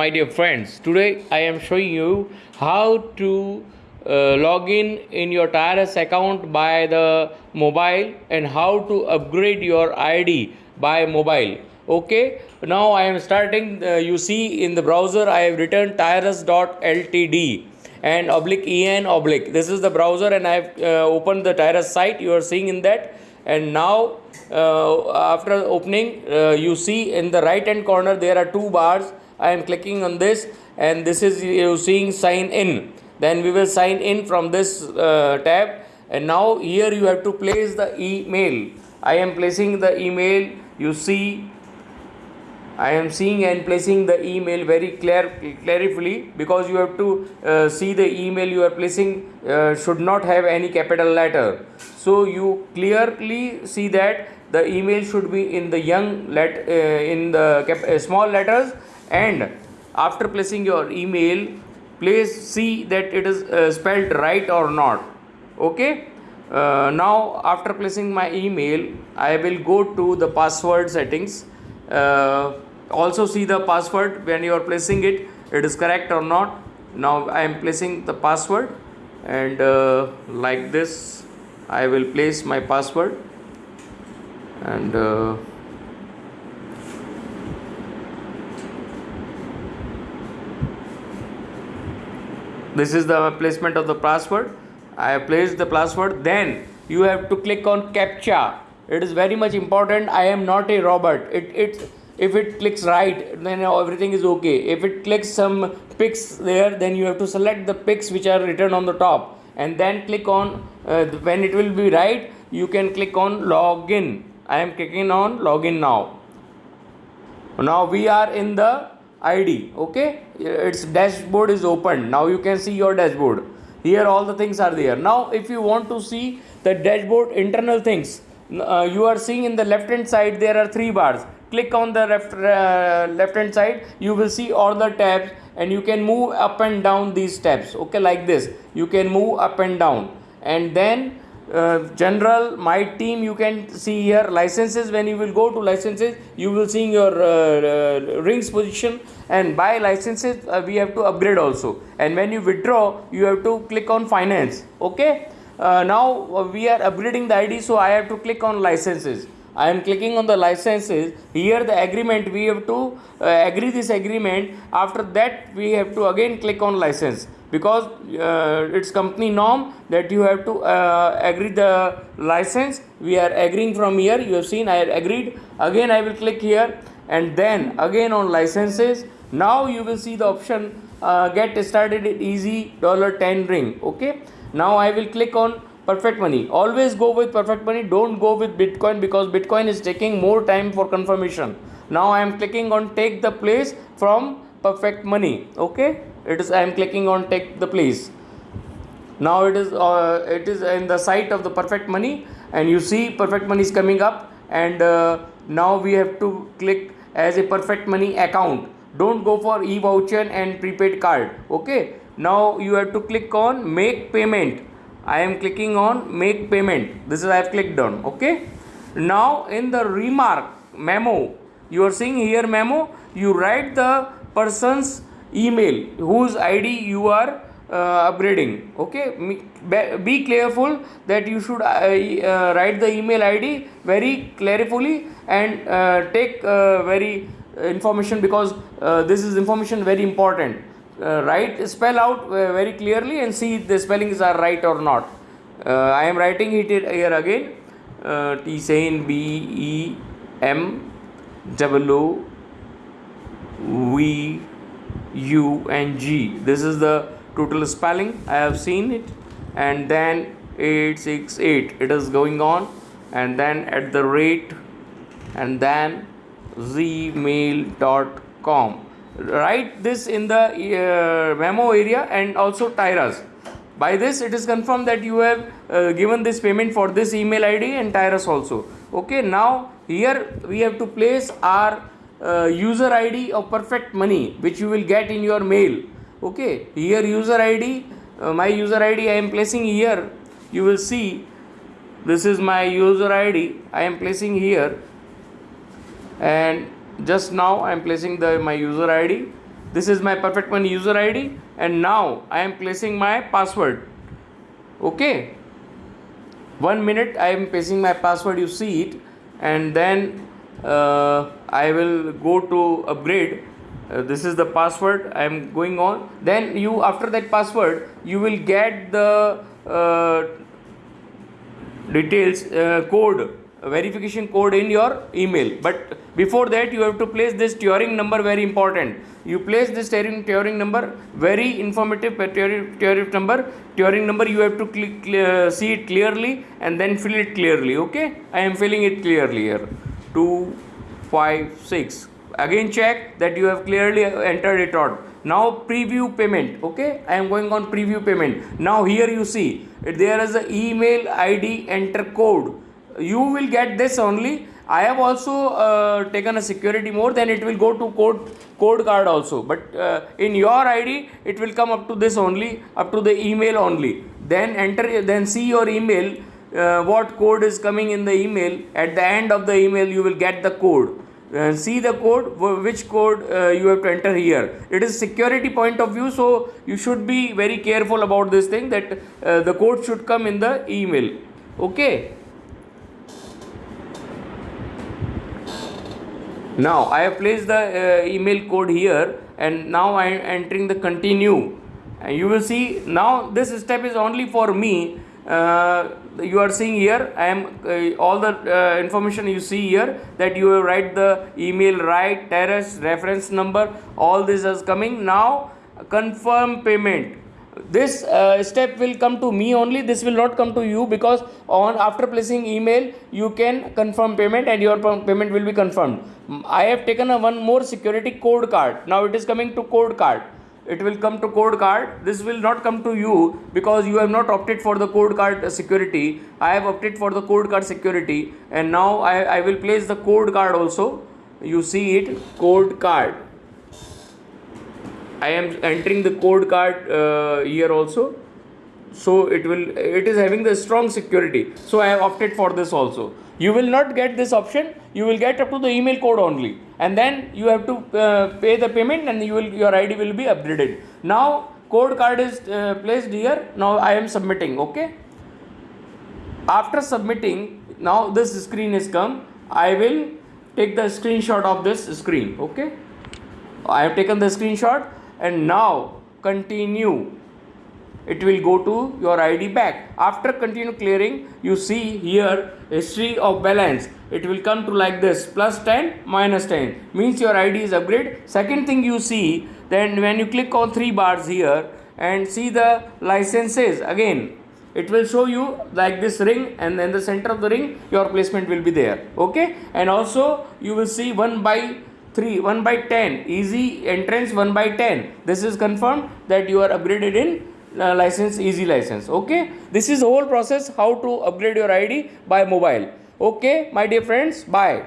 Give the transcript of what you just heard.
My dear friends, today I am showing you how to uh, log in in your TIRS account by the mobile and how to upgrade your ID by mobile. Okay, now I am starting. Uh, you see in the browser I have written TIRS.ltd and oblique en oblique. This is the browser and I have uh, opened the TIRS site. You are seeing in that and now uh, after opening uh, you see in the right hand corner there are two bars I am clicking on this and this is you seeing sign in. Then we will sign in from this uh, tab. And now here you have to place the email. I am placing the email. You see I am seeing and placing the email very clear clarifully because you have to uh, see the email you are placing uh, should not have any capital letter. So you clearly see that the email should be in the young let uh, in the uh, small letters and after placing your email please see that it is uh, spelled right or not. Okay? Uh, now after placing my email i will go to the password settings. Uh, also see the password. When you are placing it it is correct or not. Now i am placing the password. And uh, like this i will place my password. And this is the placement of the password. I have placed the password. Then you have to click on captcha. It is very much important. I am not a robot. It it if it clicks right then everything is okay. If it clicks some pics there then you have to select the pics which are written on the top. And then click on uh, when it will be right you can click on login. I am clicking on login now. Now we are in the id okay? Its dashboard is open. Now you can see your dashboard. Here all the things are there. Now if you want to see the dashboard internal things uh, you are seeing in the left hand side there are three bars. Click on the left uh, left hand side you will see all the tabs and you can move up and down these tabs okay? Like this. You can move up and down. And then uh, general my team you can see here licenses. When you will go to licenses you will see your uh, uh, rings position and by licenses uh, we have to upgrade also. And when you withdraw you have to click on finance. Okay? Uh, now uh, we are upgrading the id so i have to click on licenses I am clicking on the licenses. Here the agreement we have to uh, agree this agreement. After that we have to again click on license. Because uh, it's company norm that you have to uh, agree the license. We are agreeing from here. You have seen I agreed. Again I will click here. And then again on licenses. Now you will see the option uh, get started easy dollar 10 ring. Okay? Now I will click on perfect money. Always go with perfect money. Don't go with bitcoin because bitcoin is taking more time for confirmation. Now i am clicking on take the place from perfect money. Okay? It is i am clicking on take the place. Now it is uh, it is in the site of the perfect money and you see perfect money is coming up and uh, now we have to click as a perfect money account. Don't go for e voucher and prepaid card. Okay? Now you have to click on make payment I am clicking on make payment. This is I have clicked on okay? Now in the remark memo you are seeing here memo you write the person's email whose ID you are uh, upgrading okay? Be careful that you should uh, uh, write the email id very carefully and uh, take uh, very information because uh, this is information very important uh, write spell out uh, very clearly and see if the spellings are right or not. Uh, I am writing it here again. Uh, T saying B E M W O V U and G. This is the total spelling. I have seen it. And then 868 it is going on. And then at the rate. And then gmail.com write this in the uh, memo area and also TIRS. By this it is confirmed that you have uh, given this payment for this email ID and TIRS also. Okay, now here we have to place our uh, user ID of perfect money which you will get in your mail. Okay, here user ID, uh, my user ID I am placing here. You will see this is my user ID I am placing here and just now I am placing the my user ID this is my perfect money user id and now i am placing my password. Okay? One minute i am placing my password you see it and then uh, i will go to upgrade. Uh, this is the password i am going on. Then you after that password you will get the uh, details uh, code verification code in your email. But before that you have to place this Turing number very important. You place this Turing, Turing number very informative Turing, number. Turing number you have to click, uh, see it clearly and then fill it clearly okay? I am filling it clearly here. 2 5 6 again check that you have clearly entered it out. Now preview payment okay? I am going on preview payment. Now here you see there is a email id enter code you will get this only. I have also uh, taken a security more then it will go to code code card also. But uh, in your id it will come up to this only up to the email only. Then enter then see your email uh, what code is coming in the email. At the end of the email you will get the code. Uh, see the code which code uh, you have to enter here. It is security point of view so you should be very careful about this thing that uh, the code should come in the email. Okay now I have placed the uh, email code here and now I am entering the continue. And you will see now this step is only for me. Uh, you are seeing here I am uh, all the uh, information you see here that you write the email right terrace reference number all this is coming. Now confirm payment this uh, step will come to me only. This will not come to you because on after placing email you can confirm payment and your payment will be confirmed. I have taken a one more security code card. Now it is coming to code card. It will come to code card. This will not come to you because you have not opted for the code card security. I have opted for the code card security and now i, I will place the code card also. You see it code card I am entering the code card uh, here also. So it will it is having the strong security. So I have opted for this also. You will not get this option. You will get up to the email code only. And then you have to uh, pay the payment and you will your ID will be upgraded. Now code card is uh, placed here. Now I am submitting okay? After submitting now this screen is come. I will take the screenshot of this screen okay? I have taken the screenshot and now continue. It will go to your id back. After continue clearing you see here history of balance. It will come to like this plus 10 minus 10 means your id is upgrade. Second thing you see then when you click on three bars here and see the licenses again it will show you like this ring and then the center of the ring your placement will be there. Okay? And also you will see 1 by 3 1 by 10 easy entrance 1 by 10 this is confirmed that you are upgraded in uh, license easy license. Okay? This is the whole process how to upgrade your id by mobile. Okay my dear friends bye